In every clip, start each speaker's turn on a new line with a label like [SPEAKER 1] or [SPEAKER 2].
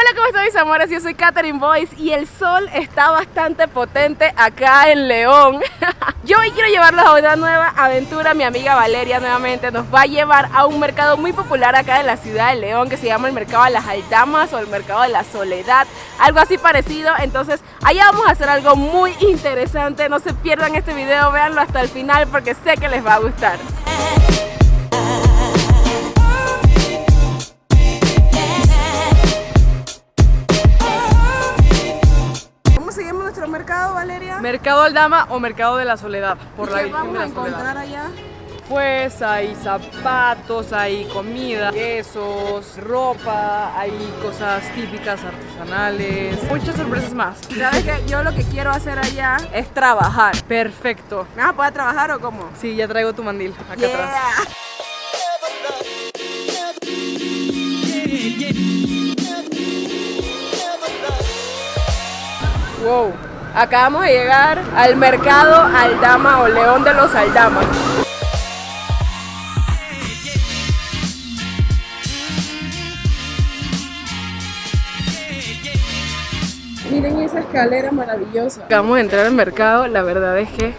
[SPEAKER 1] Hola, ¿cómo están mis amores? Yo soy Katherine Boyce y el sol está bastante potente acá en León. Yo hoy quiero llevarlos a una nueva aventura. Mi amiga Valeria nuevamente nos va a llevar a un mercado muy popular acá en la ciudad de León que se llama el Mercado de las Aldamas o el Mercado de la Soledad, algo así parecido. Entonces, allá vamos a hacer algo muy interesante. No se pierdan este video, véanlo hasta el final porque sé que les va a gustar. Mercado,
[SPEAKER 2] Aldama o Mercado de la Soledad, por
[SPEAKER 1] ¿Y
[SPEAKER 2] la
[SPEAKER 1] qué
[SPEAKER 2] Virgen
[SPEAKER 1] vamos
[SPEAKER 2] de
[SPEAKER 1] a
[SPEAKER 2] la
[SPEAKER 1] encontrar
[SPEAKER 2] Soledad.
[SPEAKER 1] allá?
[SPEAKER 2] Pues hay zapatos, hay comida, quesos, ropa, hay cosas típicas artesanales, muchas sorpresas más.
[SPEAKER 1] ¿Sabes qué? Yo lo que quiero hacer allá es trabajar.
[SPEAKER 2] Perfecto.
[SPEAKER 1] ¿Me vas a poder trabajar o cómo?
[SPEAKER 2] Sí, ya traigo tu mandil acá
[SPEAKER 1] Yeah.
[SPEAKER 2] atrás.
[SPEAKER 1] Wow. Acabamos de llegar al mercado Aldama o León de los Aldamas. Miren esa escalera maravillosa. Acabamos de entrar al mercado, la verdad es que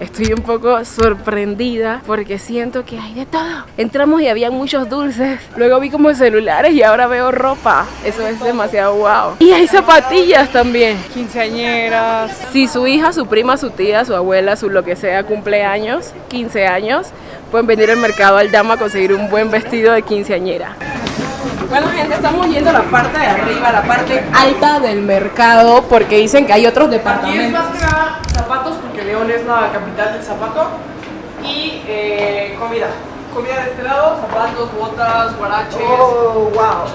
[SPEAKER 1] estoy un poco sorprendida porque siento que hay de todo. Entramos y había muchos dulces, luego vi como celulares y ahora veo ropa. Eso es demasiado wow. Y hay zapatillas también.
[SPEAKER 2] Quinceañeras.
[SPEAKER 1] Si su hija, su prima, su tía, su abuela, su lo que sea, cumpleaños, 15 años, pueden venir al mercado Aldama a conseguir un buen vestido de quinceañera. Bueno gente, estamos yendo a la parte de arriba, la parte alta del mercado, porque dicen que hay otros departamentos.
[SPEAKER 2] León es la capital del zapato y eh, comida. Comida de este lado, zapatos, botas, guaraches.
[SPEAKER 1] Oh, wow.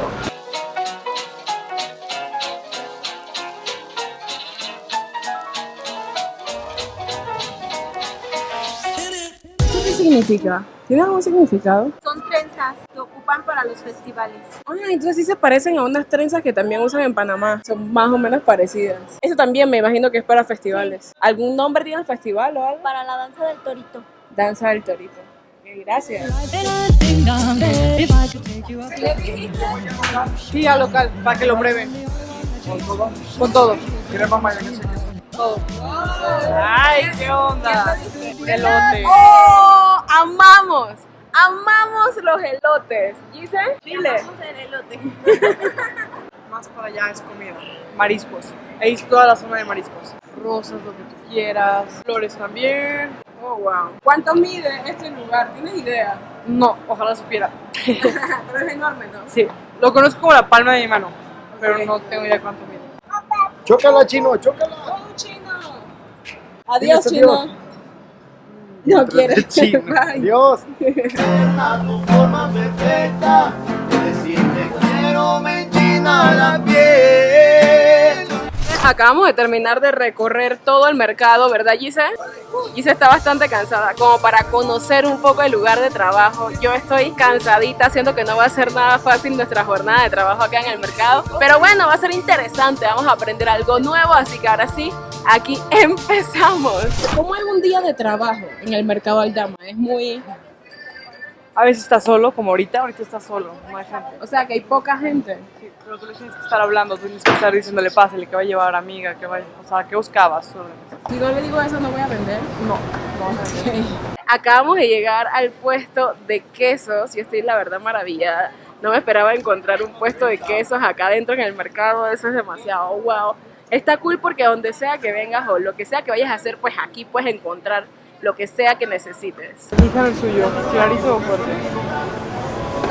[SPEAKER 1] ¿Esto qué significa? ¿Tiene algún significado?
[SPEAKER 3] Trenzas que ocupan para los festivales.
[SPEAKER 1] Ah, entonces sí se parecen a unas trenzas que también usan en Panamá. Son más o menos parecidas. Eso también me imagino que es para festivales. ¿Algún nombre tiene el festival o algo?
[SPEAKER 3] Para la danza del torito.
[SPEAKER 1] Danza del Torito. Ok, gracias.
[SPEAKER 2] Sí, al local, para que lo prueben. ¿Con todo? Con todo. Todo. Ay, qué onda. Elote.
[SPEAKER 1] ¡Oh! ¡Amamos! ¡Amamos los elotes! ¿Dice? Chile.
[SPEAKER 3] El elote.
[SPEAKER 2] Más para allá es comida. Mariscos. Ahí es toda la zona de mariscos. Rosas, lo que tú quieras. Flores también.
[SPEAKER 1] Oh, wow. ¿Cuánto mide este lugar? ¿Tienes idea?
[SPEAKER 2] No, ojalá supiera.
[SPEAKER 1] Pero es enorme, ¿no?
[SPEAKER 2] Sí, lo conozco como la palma de mi mano, pero no tengo idea cuánto mide.
[SPEAKER 4] Chócala, chino, chócala.
[SPEAKER 1] ¡Oh, chino! Adiós, chino. No quiero.
[SPEAKER 4] Dios.
[SPEAKER 5] tu forma perfecta, decirte quiero me enchina la piel.
[SPEAKER 1] Acabamos de terminar de recorrer todo el mercado, ¿verdad, Gise? Gise está bastante cansada, como para conocer un poco el lugar de trabajo. Yo estoy cansadita, siento que no va a ser nada fácil nuestra jornada de trabajo acá en el mercado. Pero bueno, va a ser interesante, vamos a aprender algo nuevo, así que ahora sí, aquí empezamos. ¿Cómo es un día de trabajo en el mercado Aldama? Es muy...
[SPEAKER 2] A veces está solo, como ahorita, ahorita está solo, no hay gente.
[SPEAKER 1] O sea, que hay poca gente.
[SPEAKER 2] Sí, pero tú le tienes que estar hablando, tú tienes que estar diciéndole, pásale, que va a llevar amiga, que vaya, o sea, ¿qué buscabas? Eso.
[SPEAKER 1] Si no le digo eso, no voy a vender.
[SPEAKER 2] No, no,
[SPEAKER 1] Acabamos de llegar al puesto de quesos. Yo estoy la verdad maravillada. No me esperaba encontrar un puesto de quesos acá adentro en el mercado. Eso es demasiado wow. Está cool porque donde sea que vengas o lo que sea que vayas a hacer, pues aquí puedes encontrar lo que sea que necesites.
[SPEAKER 2] Elijan el suyo, clarito o fuerte.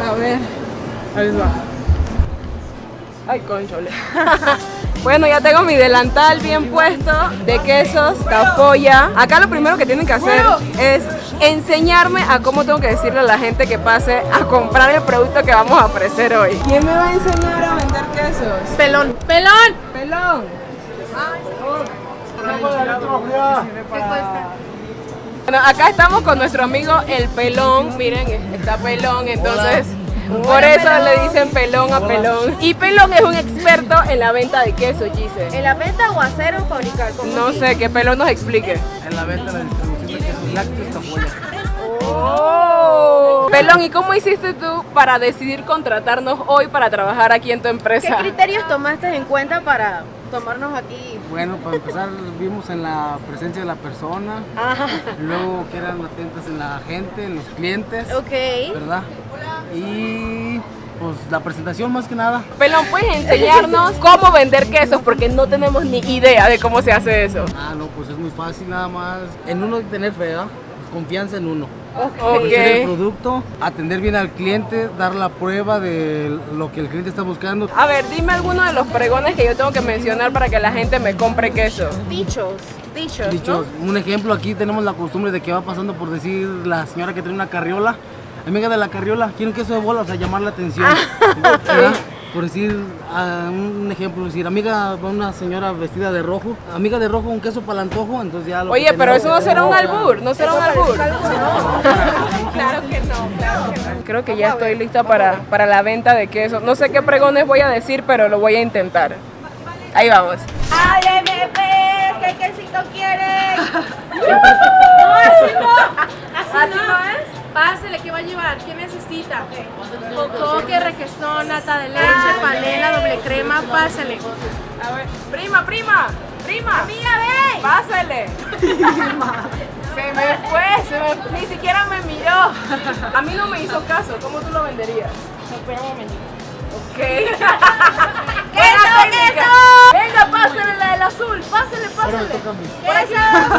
[SPEAKER 1] A ver.
[SPEAKER 2] Ahí les va. Ay, conchole.
[SPEAKER 1] Bueno, ya tengo mi delantal bien puesto de quesos, tafoya. Acá lo primero que tienen que hacer es enseñarme a cómo tengo que decirle a la gente que pase a comprar el producto que vamos a ofrecer hoy. ¿Quién me va a enseñar a vender quesos?
[SPEAKER 2] Pelón.
[SPEAKER 1] ¡Pelón! ¡Pelón! Bueno, acá estamos con nuestro amigo el pelón. Miren, está pelón, entonces por eso le dicen pelón a pelón. Y pelón es un experto en la venta de queso, Gise.
[SPEAKER 3] ¿En la venta o hacer o fabricar? ¿Cómo
[SPEAKER 1] No sé, que pelón nos explique.
[SPEAKER 6] en la venta, la distribución de quesos lácteos.
[SPEAKER 1] Oh. Pelón, ¿y cómo hiciste tú para decidir contratarnos hoy para trabajar aquí en tu
[SPEAKER 3] ¿Qué
[SPEAKER 1] empresa?
[SPEAKER 3] criterios tomaste en cuenta para tomarnos aquí?
[SPEAKER 6] Bueno, para empezar vimos en la presencia de la persona, luego que eran atentas en la gente, en los clientes,
[SPEAKER 3] Ok.
[SPEAKER 6] ¿verdad? Y pues la presentación más que nada.
[SPEAKER 1] Pelón, ¿puedes enseñarnos cómo vender quesos? Porque no tenemos ni idea de cómo se hace eso.
[SPEAKER 6] Ah, no, pues es muy fácil nada más. En uno tener fe, ¿verdad? Confianza en uno.
[SPEAKER 1] Ok.
[SPEAKER 6] Conocer el producto, atender bien al cliente, dar la prueba de lo que el cliente está buscando.
[SPEAKER 1] A ver, dime alguno de los pregones que yo tengo que mencionar para que la gente me compre queso.
[SPEAKER 3] Dichos. Dichos.
[SPEAKER 6] Dicho, un ejemplo, aquí tenemos la costumbre de que va pasando por decir la señora que tiene una carriola, amiga de la carriola, quiere un queso de bola, o sea, llamar la atención. Por decir, un ejemplo, decir, amiga, va una señora vestida de rojo, amiga de rojo, un queso para el antojo, entonces ya lo
[SPEAKER 1] Oye, pero eso no será un albur, no será un albur. Claro que no, claro que no. Creo que ya estoy lista para, para la venta de queso. No sé qué pregones voy a decir, pero lo voy a intentar. Ahí vamos.
[SPEAKER 3] ¡Ábreme, pues! ¿Qué quesito quieres?
[SPEAKER 7] ¿Qué necesita? Cocoque, requesón, nata de leche, panela, doble crema, pásele.
[SPEAKER 1] A ver, prima, prima, prima.
[SPEAKER 3] ¡Amiga, ven!
[SPEAKER 1] Pásele. Se me fue, se me- ni siquiera me miró. A mí no me hizo caso. ¿Cómo tú lo venderías? Ok.
[SPEAKER 3] ¡Queso, queso!
[SPEAKER 1] Venga, pásale la del azul. Pásale, pásale. Por aquí.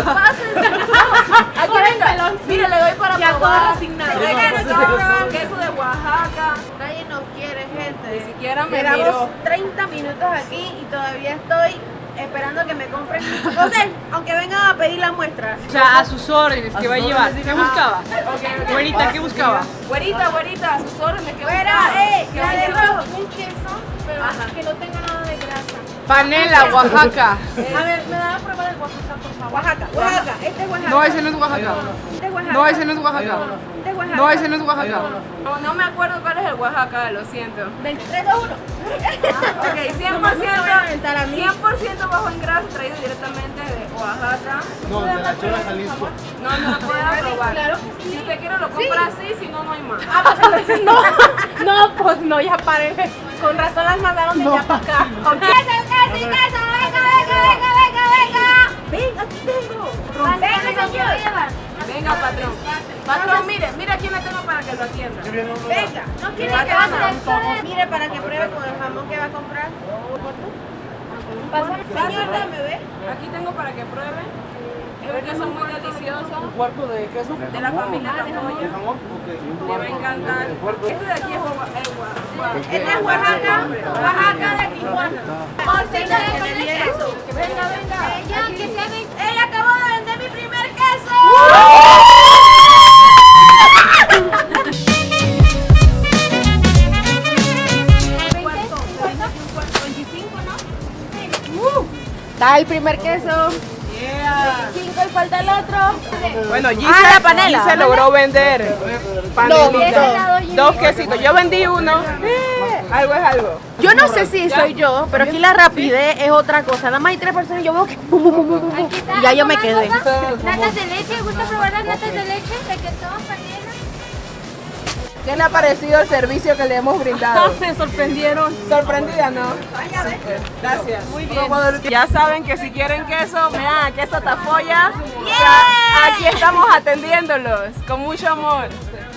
[SPEAKER 1] Pásale. Aquí venga. Mire, le doy para
[SPEAKER 7] Ya
[SPEAKER 1] probar.
[SPEAKER 7] todo resignado.
[SPEAKER 1] Queso, de Oaxaca.
[SPEAKER 3] Nadie nos quiere,
[SPEAKER 1] Ni
[SPEAKER 3] gente.
[SPEAKER 1] siquiera me
[SPEAKER 3] Llevamos
[SPEAKER 1] miró.
[SPEAKER 3] 30 minutos aquí y todavía estoy esperando que me compren. José, aunque vengan a pedir la muestra.
[SPEAKER 2] O sea, a sus órdenes, ¿qué va a llevar? ¿Qué buscaba?
[SPEAKER 1] Ok, ok.
[SPEAKER 2] Güerita, ¿qué buscaba?
[SPEAKER 1] Güerita, güerita, a sus órdenes. ¿qué
[SPEAKER 3] Fuera,
[SPEAKER 1] buscaba?
[SPEAKER 3] eh,
[SPEAKER 1] ¿Qué
[SPEAKER 3] la de
[SPEAKER 1] buscaba?
[SPEAKER 3] rojo.
[SPEAKER 7] Un queso, pero que no tenga nada de grasa.
[SPEAKER 2] Panela, Oaxaca.
[SPEAKER 7] A ver, ¿me da la prueba del Oaxaca, por favor?
[SPEAKER 3] Oaxaca, Oaxaca, este es Oaxaca.
[SPEAKER 2] No, ese no es Oaxaca.
[SPEAKER 3] Este es Oaxaca.
[SPEAKER 2] No, ese no es Oaxaca.
[SPEAKER 3] Este es Oaxaca.
[SPEAKER 2] No, ese no es Oaxaca.
[SPEAKER 1] No, no me acuerdo cuál es el Oaxaca, lo siento.
[SPEAKER 3] Del 3, 2, 1.
[SPEAKER 1] Ok, 100%, 100% bajo en grasa traído directamente de Oaxaca.
[SPEAKER 6] No, de la Jalisco.
[SPEAKER 1] No, no lo puedo probar. Si usted quiere lo compra así, si no, no hay más.
[SPEAKER 7] Ah, pues no. No, pues no, ya paren. Con razón las mandaron de allá para acá.
[SPEAKER 3] ¡Queso, queso, queso! ¡Venga, venga, venga, venga, venga! ¡Ven, aquí tengo! ¡Venga, señor!
[SPEAKER 1] Venga, patrón. Patrón, mire, mire a quién le tengo para que lo atienda.
[SPEAKER 3] Venga, no quiere que. Mire, para que pruebe con el jamón que va a comprar. Señor, dame, ve.
[SPEAKER 1] Aquí tengo para que pruebe. Es un queso muy delicioso.
[SPEAKER 6] ¿Cuarto de queso?
[SPEAKER 1] De la familia La Joya. Le va a encantar. Este de aquí es Oaxaca.
[SPEAKER 3] Este es Oaxaca, Oaxaca de Tijuana. Bolsita de con el queso.
[SPEAKER 1] Venga, venga.
[SPEAKER 3] Ella, que se ve- ella acabó de vender mi primer queso. Está el primer queso. 25 y falta el otro.
[SPEAKER 1] Bueno, Gise,
[SPEAKER 3] Ah, la panela.
[SPEAKER 1] Gise logró vender panelita.
[SPEAKER 3] Dos.
[SPEAKER 1] Dos quesitos. Yo vendí uno. Eh, algo es algo.
[SPEAKER 3] Yo no sé si soy yo, pero aquí la rapidez es otra cosa. Nada más hay tres personas y yo veo que y ya yo me quedé.
[SPEAKER 7] Natas de leche, ¿gusta probar las natas de leche? Requesón, panela.
[SPEAKER 1] ¿Qué le ha parecido el servicio que le hemos brindado?
[SPEAKER 7] Me sorprendieron.
[SPEAKER 1] Sorprendida, ¿no? Gracias. Muy bien. Ya saben que si quieren queso, vean a Queso Tafoya. Ya, Aquí estamos atendiéndolos con mucho amor.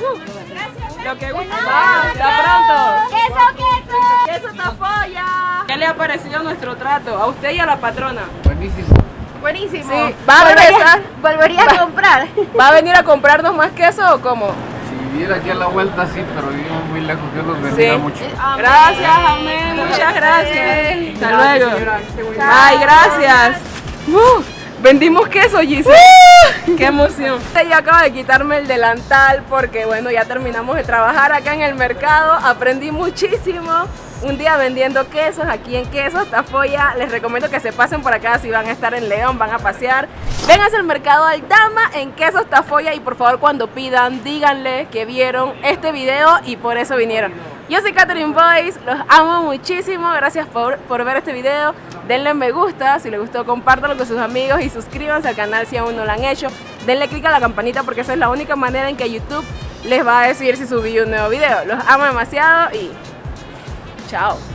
[SPEAKER 1] Uh, Lo que gusta. Hasta pronto.
[SPEAKER 3] ¡Queso, queso!
[SPEAKER 1] Queso Tafoya. ¿Qué le ha parecido nuestro trato? A usted y a la patrona.
[SPEAKER 6] Buenísimo.
[SPEAKER 3] Buenísimo.
[SPEAKER 1] Sí. ¿Va a regresar?
[SPEAKER 3] Volvería a comprar.
[SPEAKER 1] ¿Va a venir a comprarnos más queso o cómo?
[SPEAKER 8] Si viviera aquí a la vuelta, sí, pero vivo muy lejos, Dios los
[SPEAKER 1] Sí.
[SPEAKER 8] bendiga mucho.
[SPEAKER 1] Gracias, amén. Muchas gracias. Hasta luego. Ay, gracias. Uh, vendimos queso, Gise. Qué emoción. Ya acabo de quitarme el delantal porque, bueno, ya terminamos de trabajar acá en el mercado. Aprendí muchísimo. Un día vendiendo quesos aquí en Quesos Tafoya. Les recomiendo que se pasen por acá si van a estar en León, van a pasear. Vénganse al mercado Aldama en Quesos Tafoya y por favor cuando pidan díganle que vieron este video y por eso vinieron. Yo soy Catherine Boyce, los amo muchísimo, gracias por, por ver este video. Denle me gusta, si les gustó compártanlo con sus amigos y suscríbanse al canal si aún no lo han hecho. Denle click a la campanita porque esa es la única manera en que YouTube les va a decir si subí un nuevo video. Los amo demasiado y Tchau!